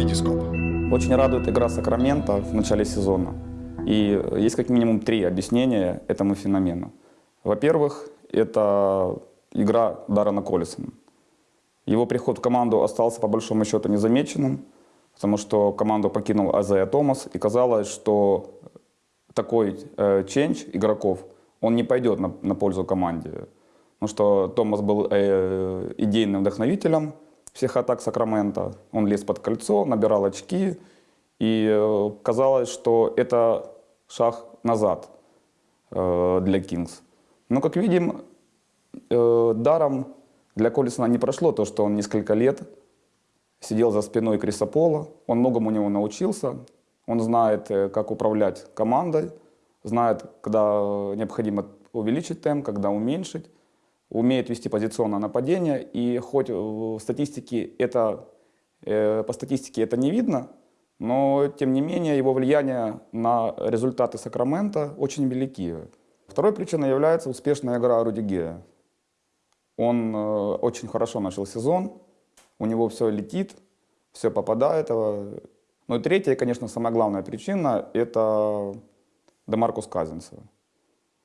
Витископ. Очень радует игра Сакрамента в начале сезона. И есть как минимум три объяснения этому феномену. Во-первых, это игра Даррена Коллисона. Его приход в команду остался по большому счету незамеченным, потому что команду покинул Азея Томас, и казалось, что такой э, игроков, он не пойдет на, на пользу команде. Потому что Томас был э, идейным вдохновителем всех атак Сакрамента. Он лез под кольцо, набирал очки, и э, казалось, что это шаг назад э, для Кингс. Но, как видим, э, даром для Коллисона не прошло то, что он несколько лет сидел за спиной Криса Пола. Он многому у него научился. Он знает, как управлять командой, знает, когда необходимо увеличить темп, когда уменьшить, умеет вести позиционное нападение. И хоть в статистике это, э, по статистике это не видно, но тем не менее его влияние на результаты Сакрамента очень велики. Второй причиной является успешная игра Руди Гея. Он э, очень хорошо начал сезон, у него все летит, все попадает. Ну и третья, конечно, самая главная причина – это Демаркус Казинцев.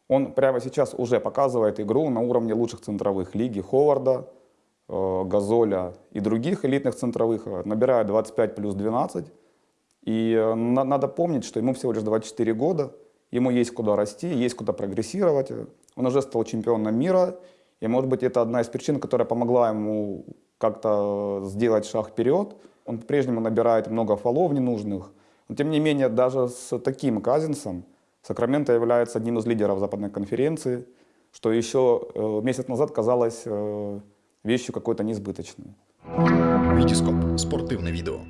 Он прямо сейчас уже показывает игру на уровне лучших центровых лиги Ховарда, э, Газоля и других элитных центровых. Набирает 25 плюс 12. И э, надо помнить, что ему всего лишь 24 года, ему есть куда расти, есть куда прогрессировать. Он уже стал чемпионом мира, и может быть это одна из причин, которая помогла ему как-то сделать шаг вперед. Он по-прежнему набирает много фолов ненужных. Но тем не менее, даже с таким Казинсом Сакраменто является одним из лидеров западной конференции, что еще э, месяц назад казалось э, вещью какой-то несбыточной. Витископ. Спортивное видео.